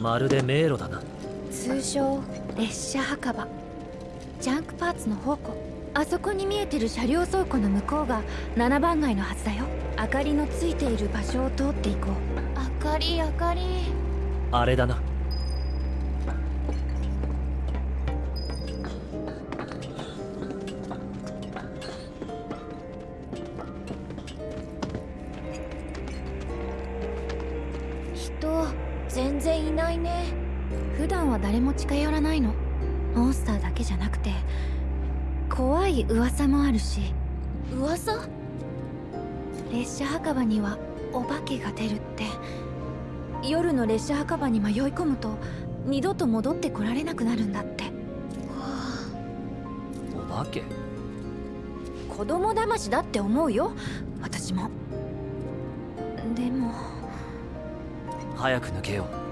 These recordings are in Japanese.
まるで迷路だな。通称列車墓場。ジャンクパーツの宝庫あそこに見えてる車両倉庫の向こうが7番街のはずだよ。明かりのついている場所を通っていこう。明かり明かり。あれだなお化けが出るって。夜の列車墓場に迷い込むと二度と戻ってこられなくなるんだって。お化け？子供騙しだって思うよ。私も。でも。早く抜けよう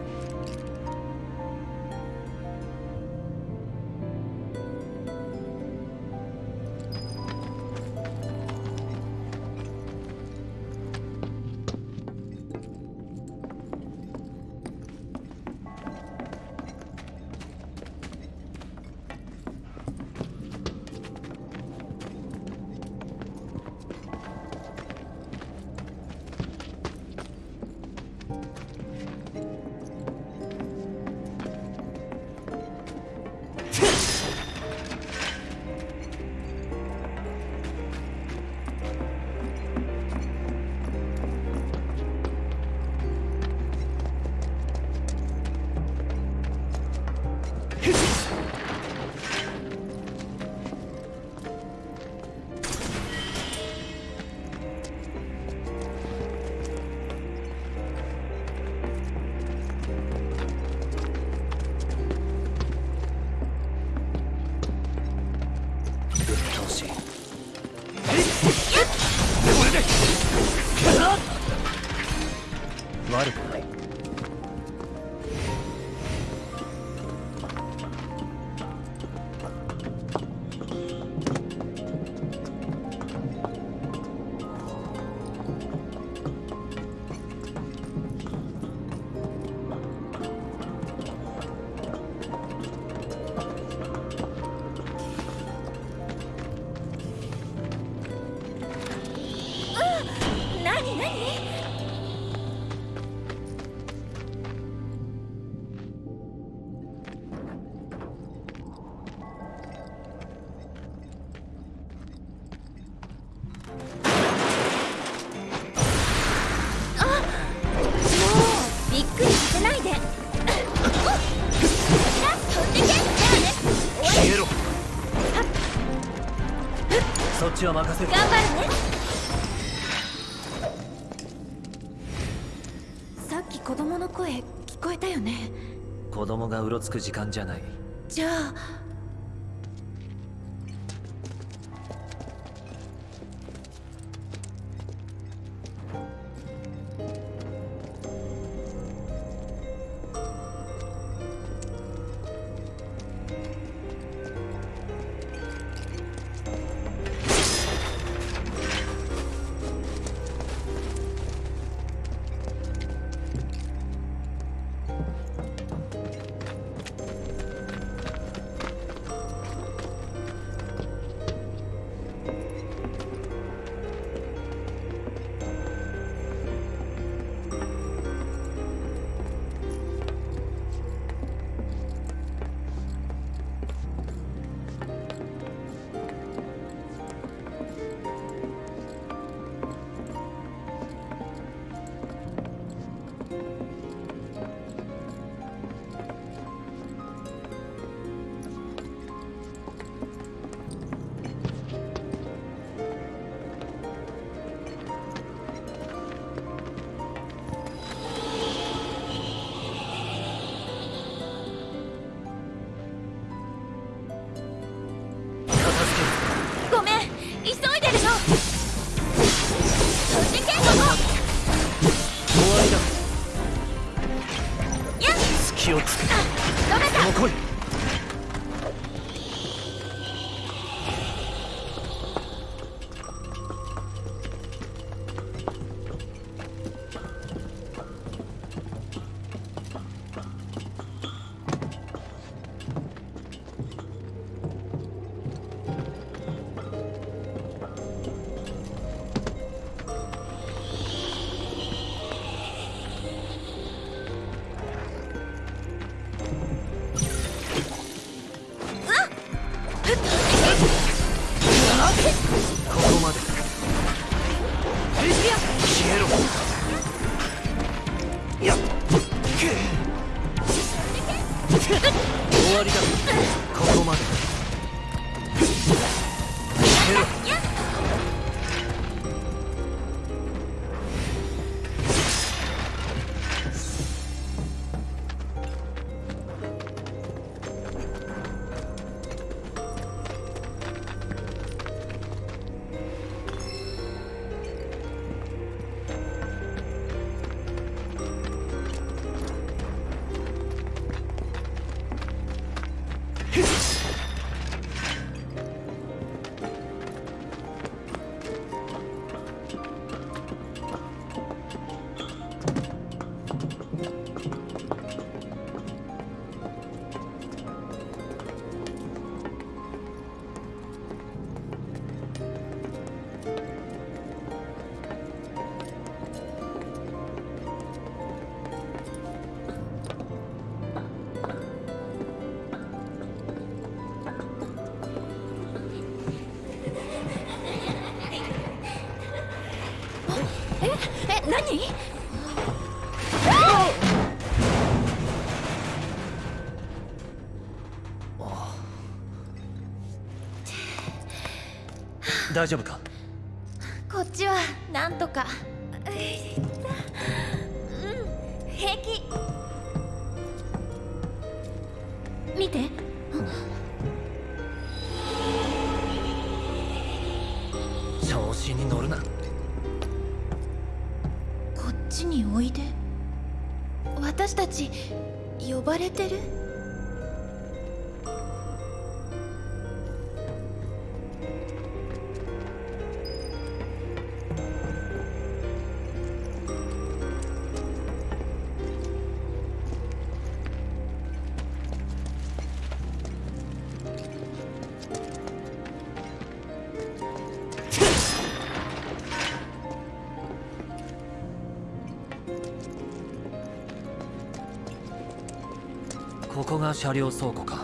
ちは任せる。頑張るね。さっき子供の声聞こえたよね。子供がうろつく時間じゃない。じゃあ大丈夫かここが車両倉庫か。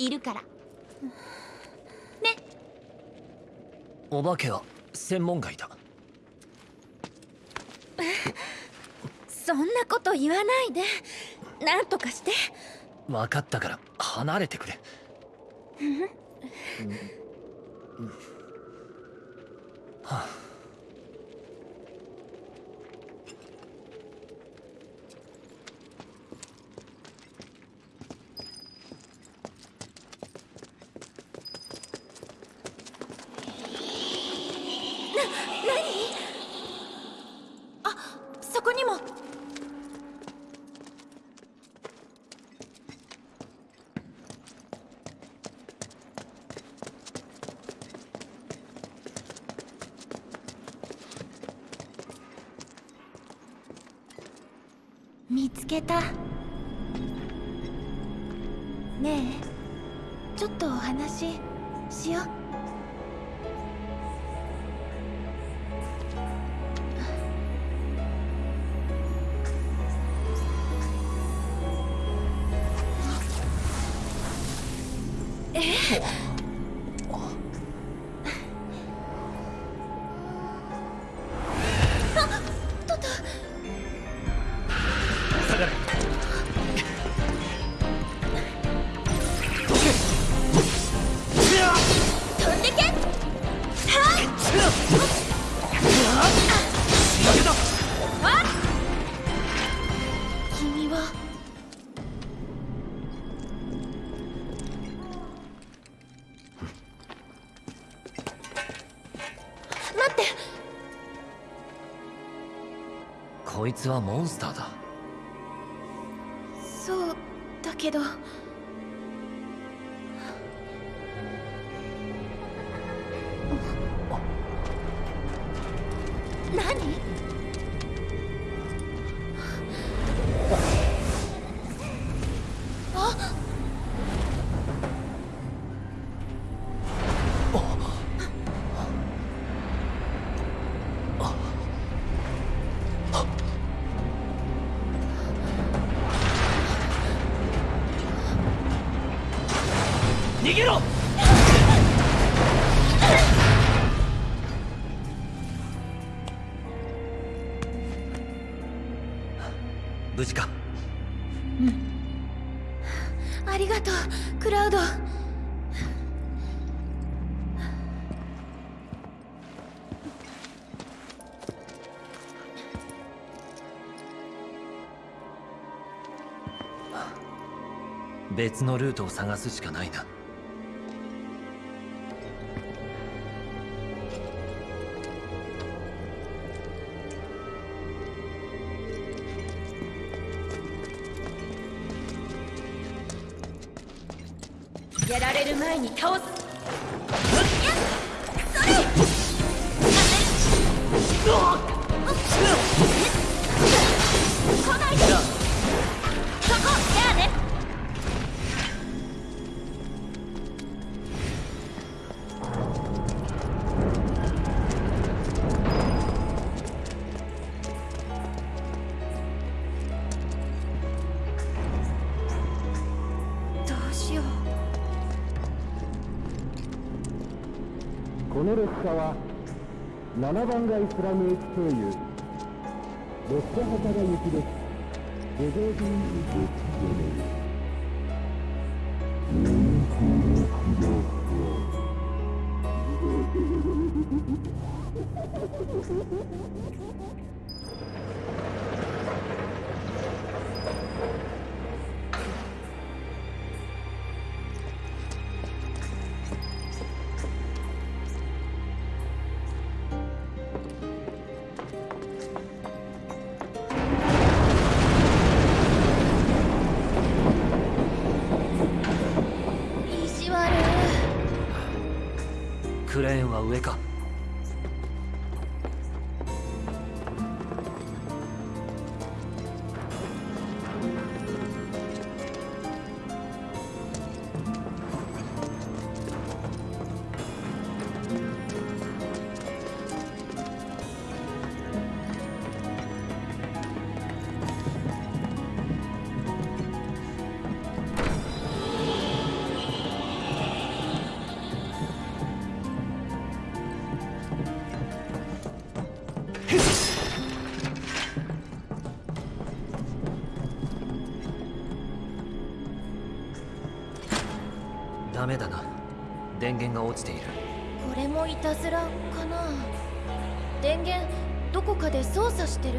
いるから。ね。お化けは専門外だ。そんなこと言わないで。なんとかして。分かったから離れてくれ。はあお話しよう。つはモンスターだ。無事か？ありがとうクラウド。別のルートを探すしかないな7番がスラムエクト上干源が落ちている。これもいたずらかな。電源どこかで操作してる？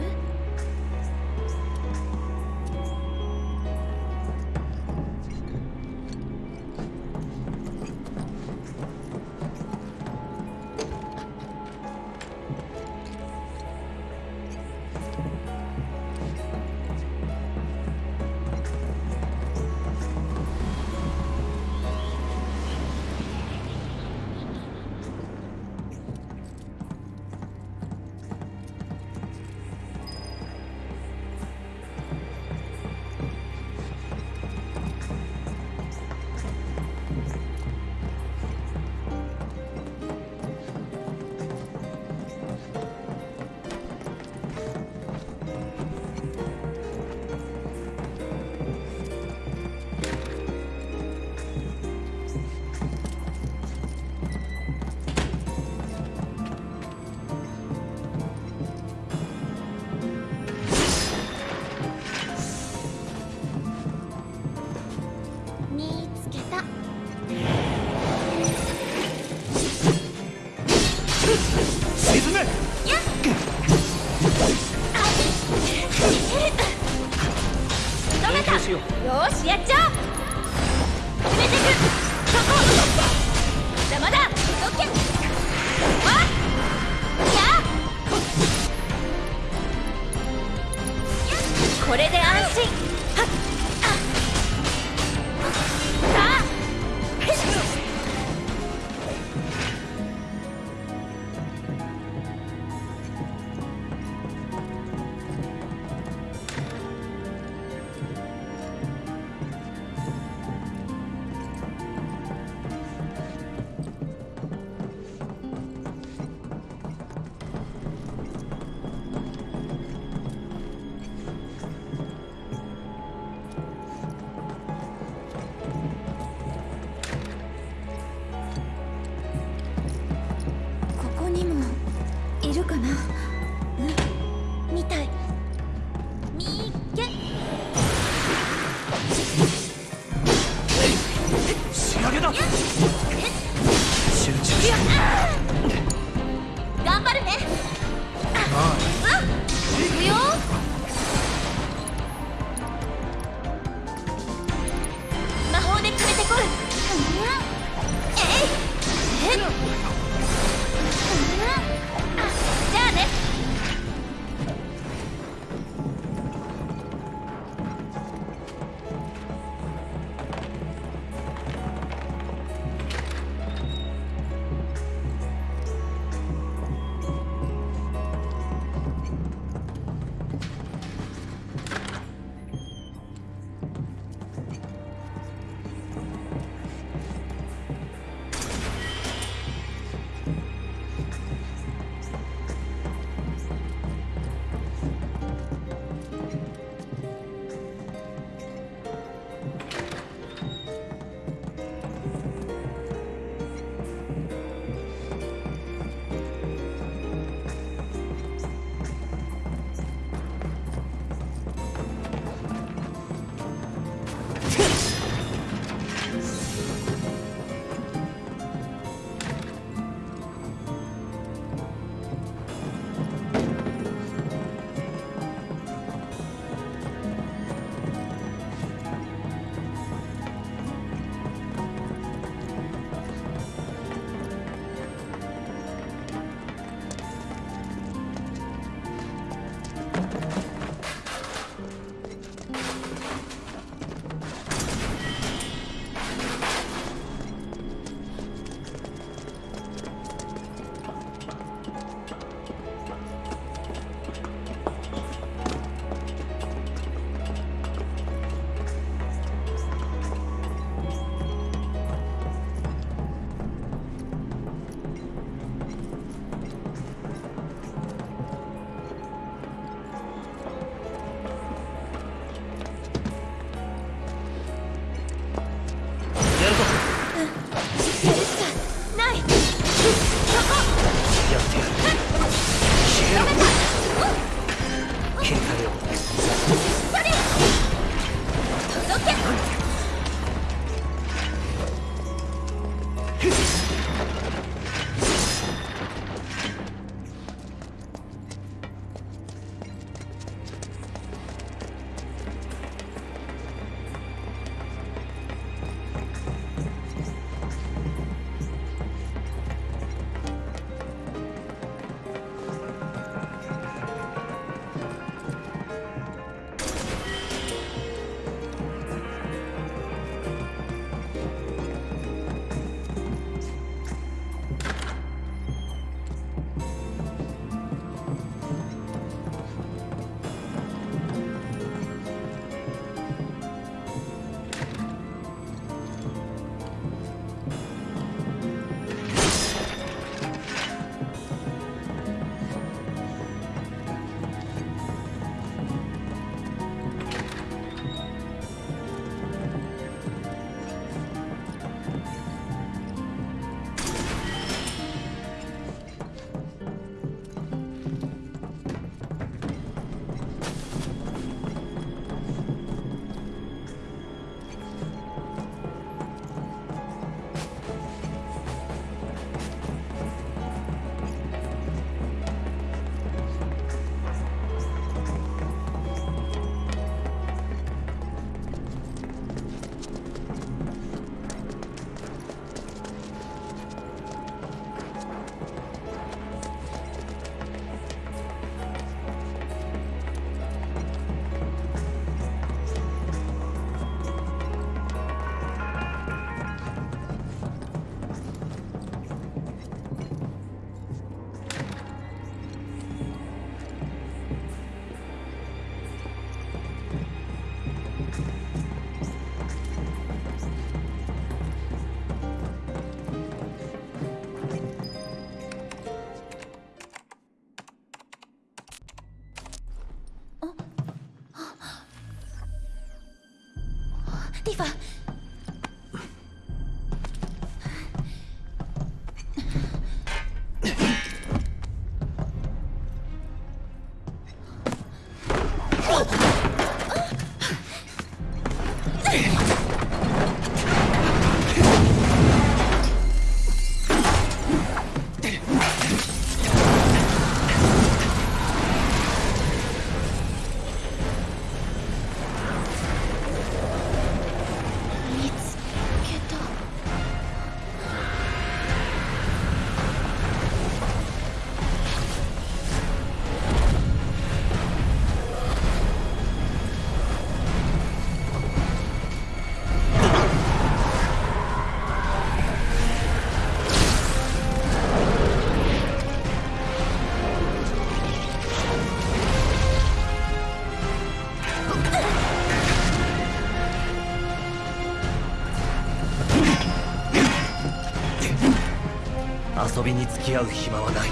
き合う暇はない。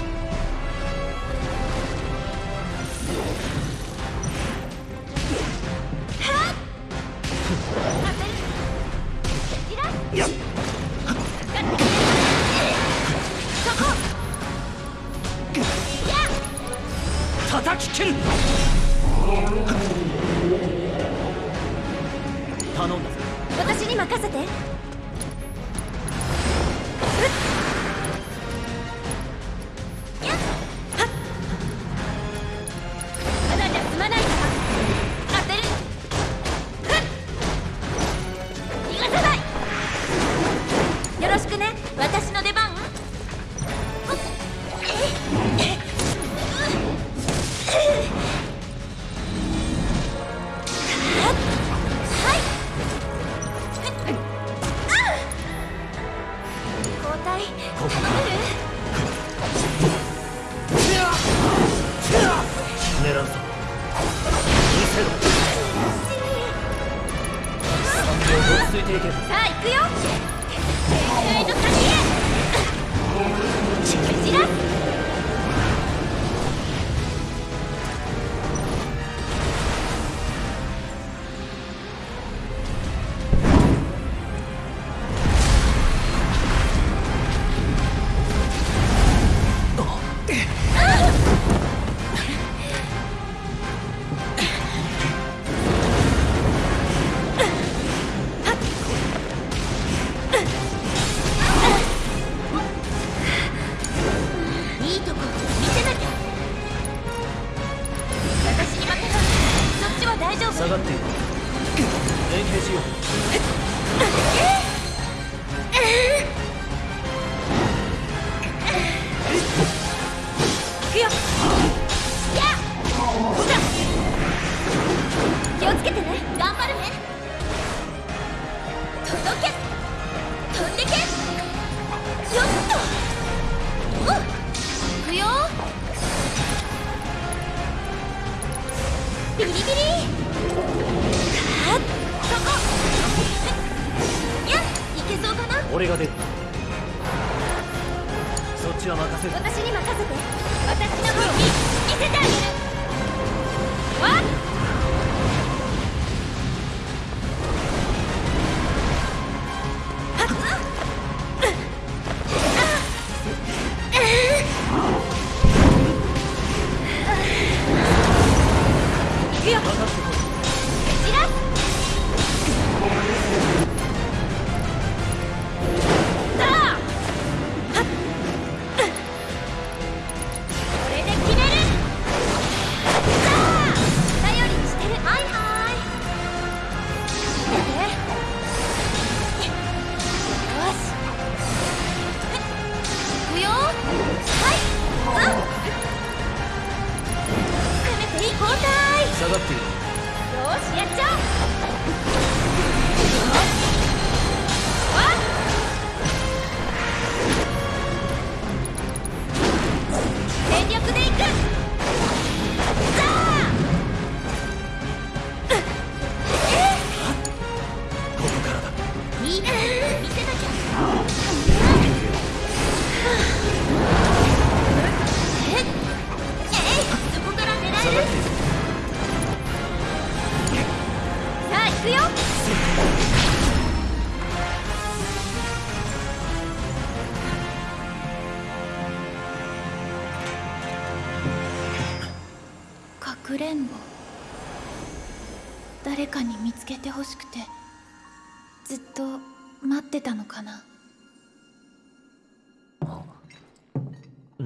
叩きる！頼んだぞ。私に任せて。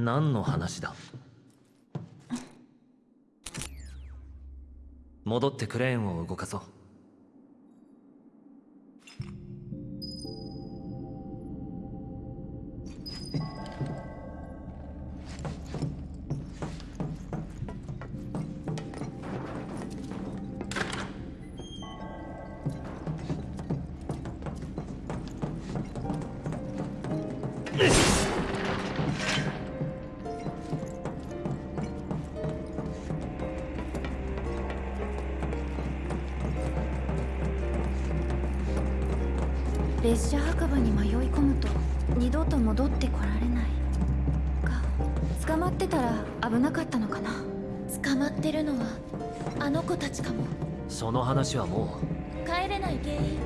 何の話だ？戻ってクレーンを動かそう。話はもう。帰れない原因。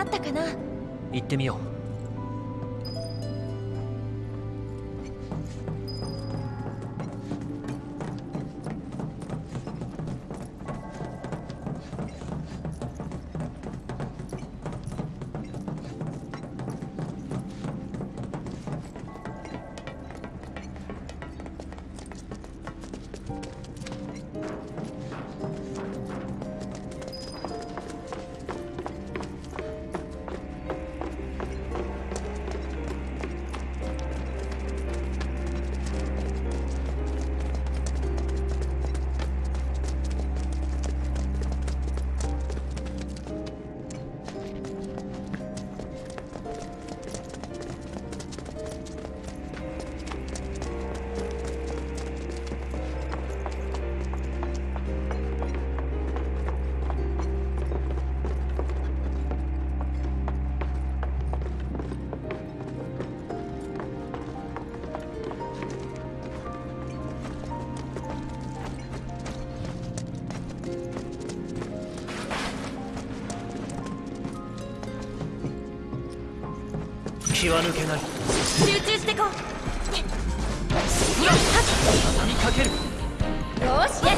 なったかな？行ってみよう。抜けない。集中してこう。かける。よーし。やっ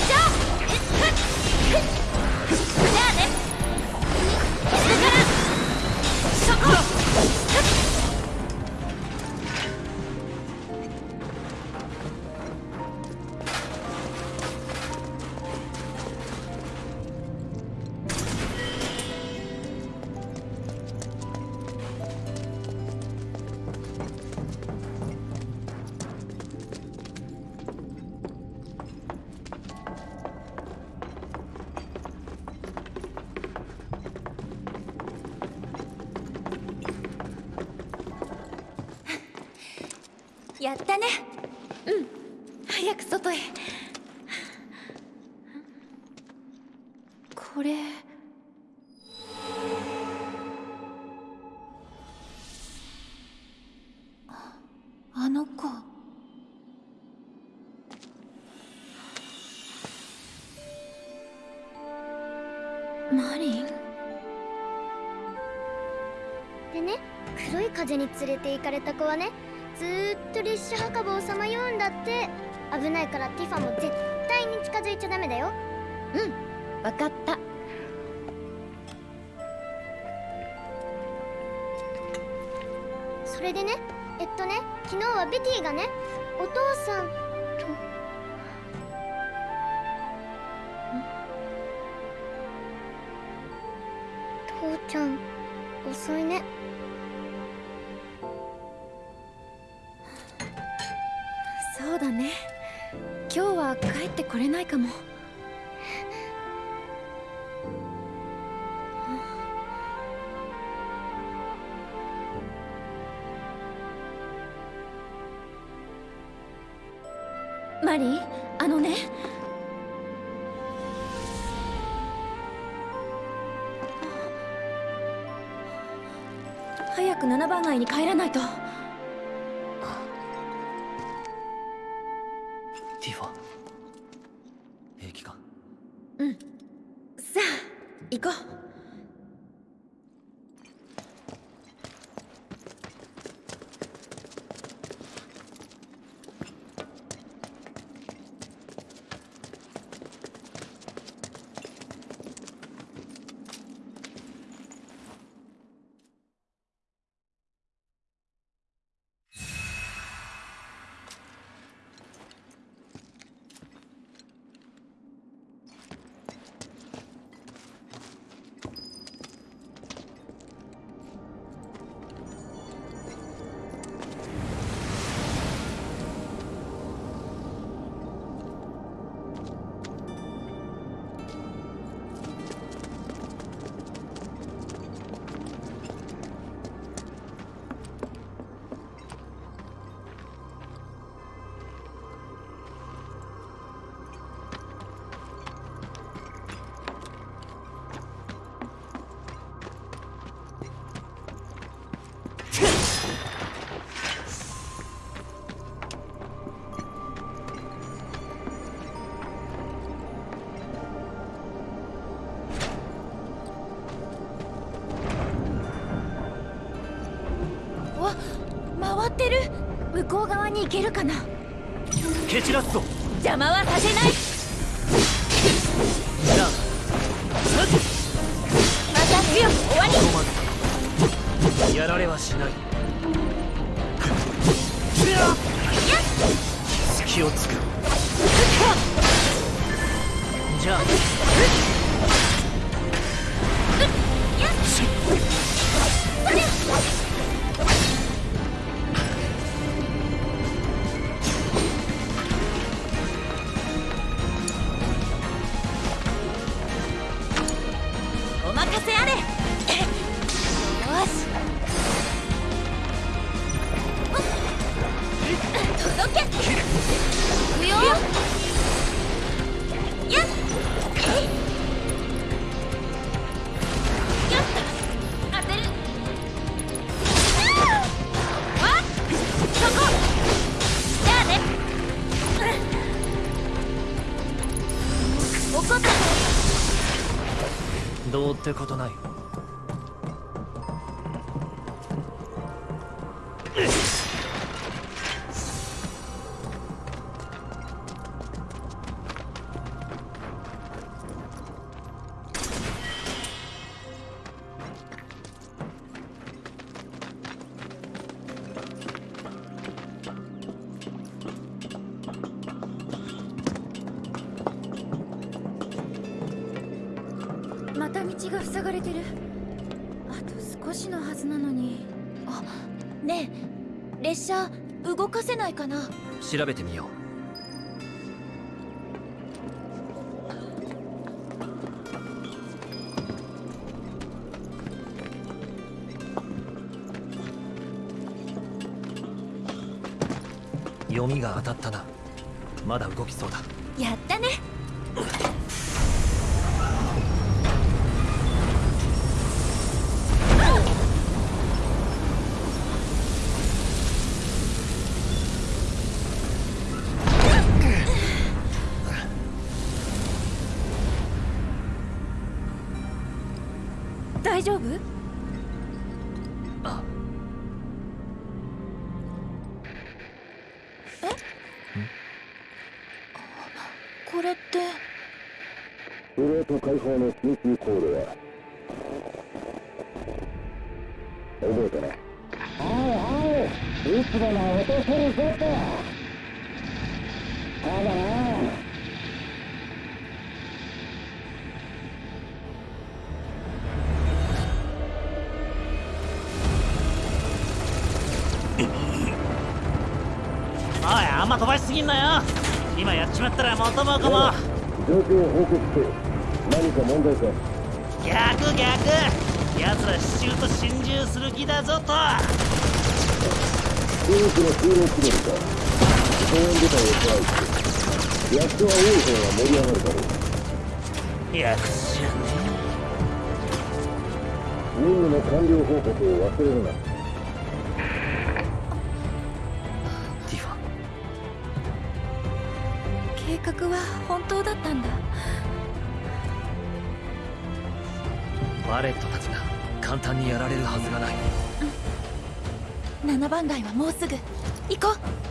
女に連れて行かれた子はねずっと列車墓場をさまようんだって。危ないからティファも絶対に近づいちゃダメだよ。うん分かった。それでねえっとね昨日はベティがねお父さん早く7番街に帰らないと。向こう側に行けるかな？蹴散らすぞ。邪魔はさせないことな調べてみよう。読みが当たったな。まだ動きそうだ。大丈夫？あ。これって。プレート解放の緊急コールは。覚えたなおい。おいいつもの落とせるぞと。ただなま飛ばしすぎんなよ。今やっちまったら元も子も。状況を報告して何か問題か。逆逆。奴ら支柱と心中する気だぞと。中国のを容記るか公園部隊を加えて役所は多い方が盛り上がるだろう。やつね。任務の完了報告を忘れるな。は本当だったんだ。バレットたちが簡単にやられるはずがない、うん、7番街はもうすぐ。行こう。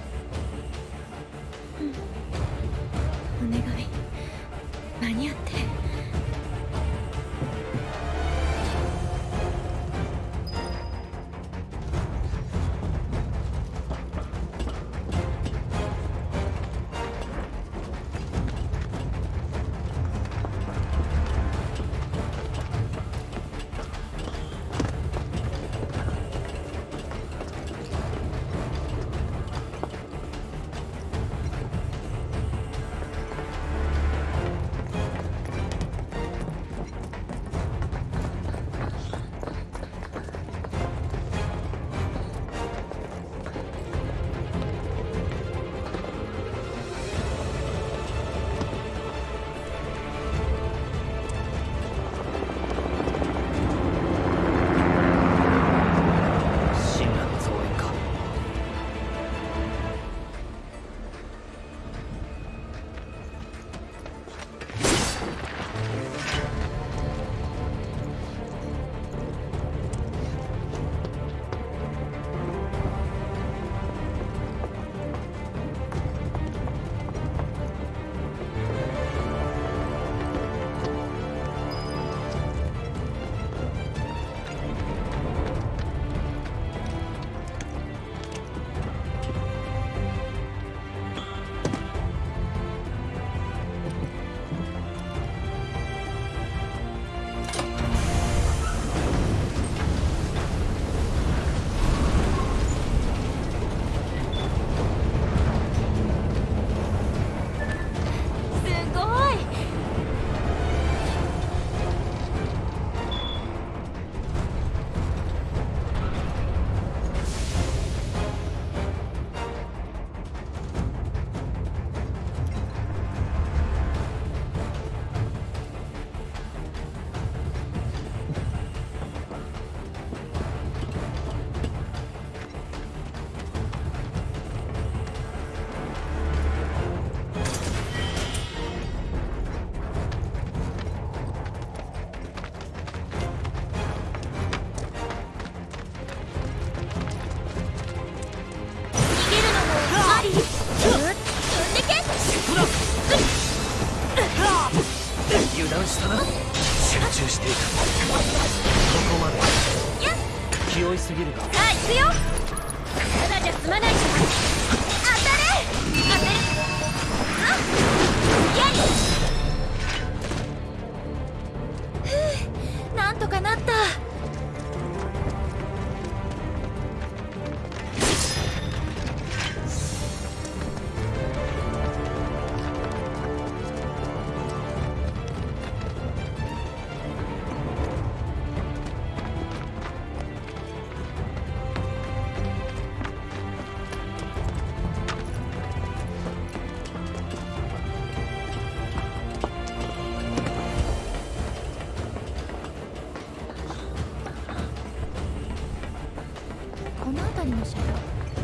の車両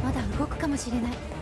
まだ動くかもしれない。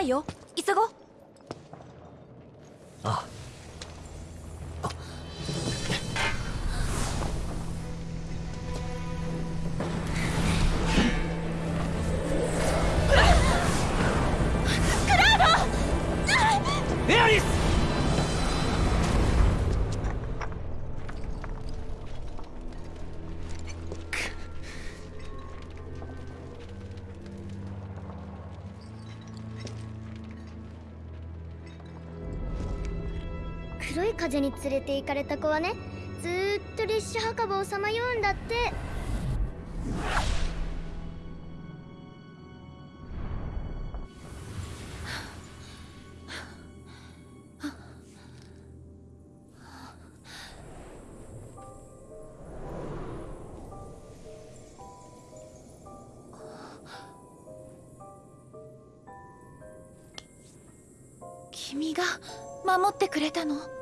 加油。に連れて行かれた子はねずっと列車墓場をさまようんだって。君が守ってくれたの？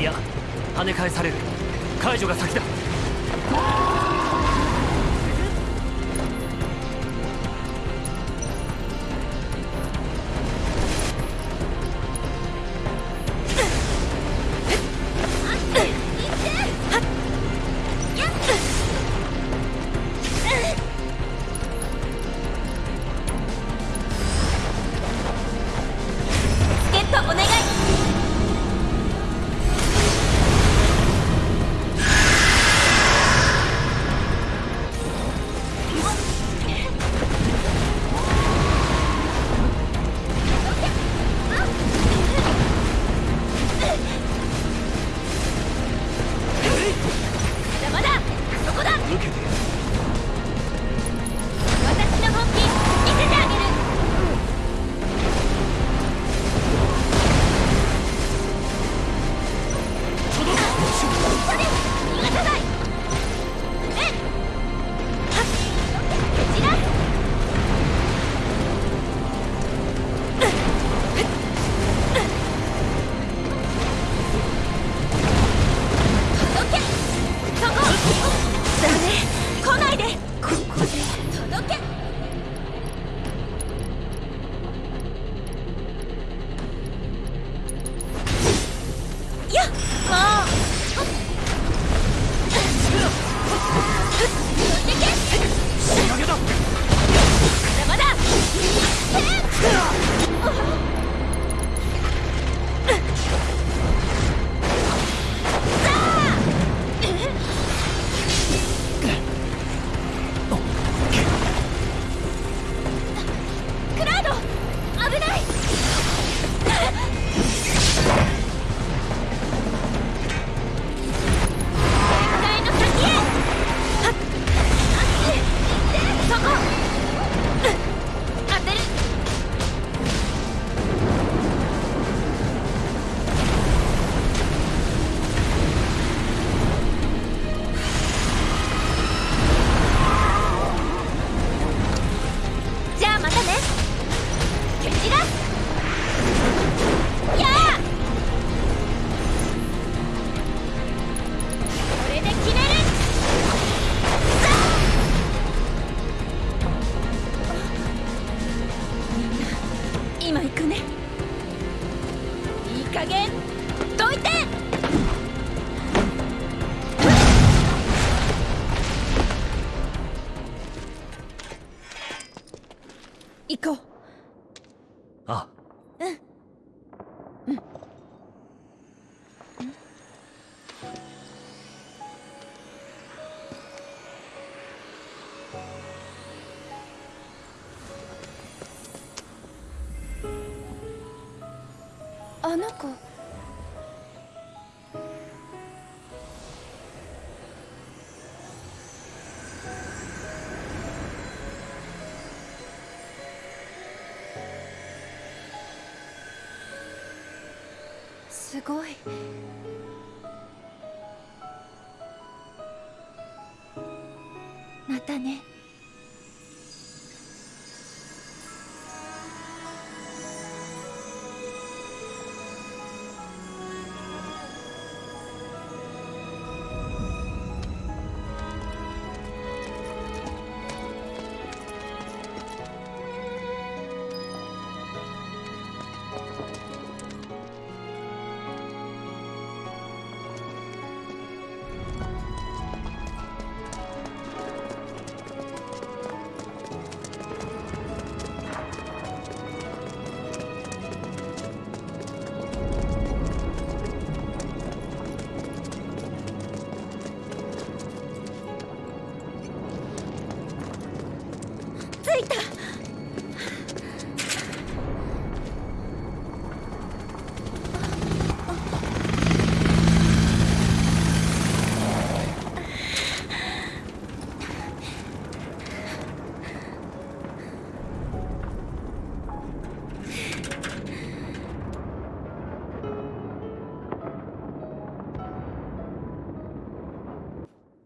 いや跳ね返される。解除が先だ。あの子